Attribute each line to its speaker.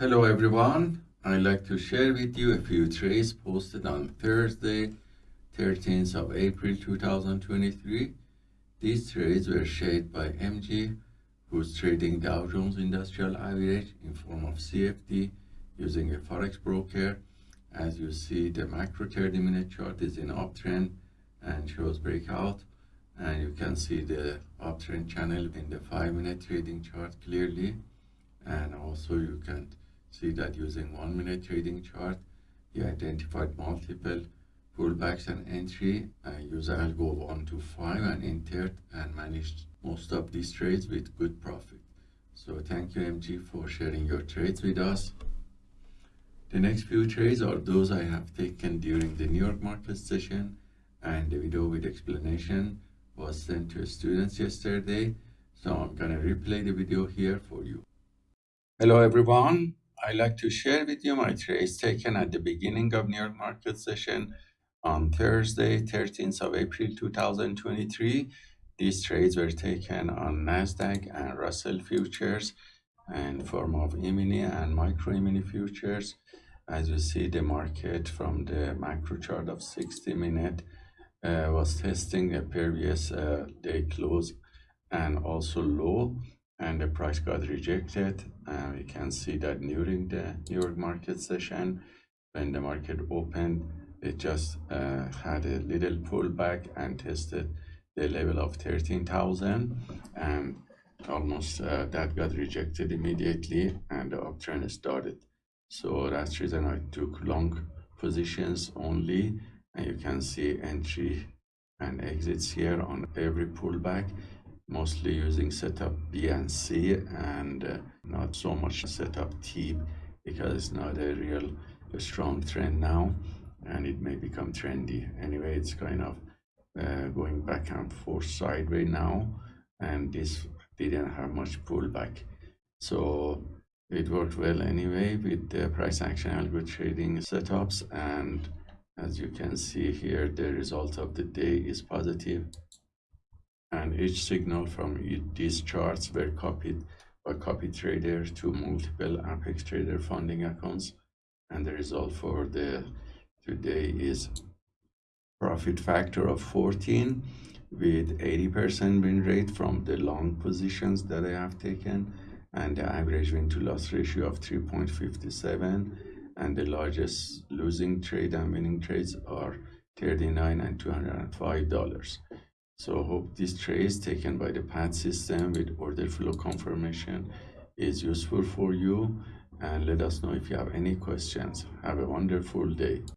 Speaker 1: Hello everyone, I'd like to share with you a few trades posted on Thursday, 13th of April 2023. These trades were shared by MG, who's trading Dow Jones Industrial Average in form of CFD using a Forex broker. As you see, the macro 30 minute chart is in uptrend and shows breakout. And you can see the uptrend channel in the 5 minute trading chart clearly. And also you can see that using one minute trading chart, he identified multiple pullbacks and entry and use algo 1 to 5 and entered and managed most of these trades with good profit. So thank you MG for sharing your trades with us. The next few trades are those I have taken during the New York market session and the video with explanation was sent to students yesterday. So I'm gonna replay the video here for you. Hello everyone, I like to share with you my trades taken at the beginning of New York market session on Thursday, 13th of April 2023. These trades were taken on NASDAQ and Russell futures in form of E-mini and micro E-mini futures. As you see, the market from the macro chart of 60 minute uh, was testing a previous uh, day close and also low and the price got rejected. And we can see that during the New York market session when the market opened it just uh, had a little pullback and tested the level of 13,000 and almost uh, that got rejected immediately and the uptrend started. So that's reason I took long positions only. And you can see entry and exits here on every pullback mostly using setup B and C and uh, not so much setup T because it's not a real a strong trend now and it may become trendy. Anyway, it's kind of uh, going back and forth sideways now and this didn't have much pullback. So it worked well anyway with the price action algo trading setups and as you can see here the result of the day is positive each signal from these charts were copied by copy trader to multiple apex trader funding accounts and the result for the today is profit factor of 14 with 80% win rate from the long positions that I have taken and the average win to loss ratio of 3.57 and the largest losing trade and winning trades are 39 and 205 dollars so hope this trace taken by the PAT system with order flow confirmation is useful for you and let us know if you have any questions. Have a wonderful day.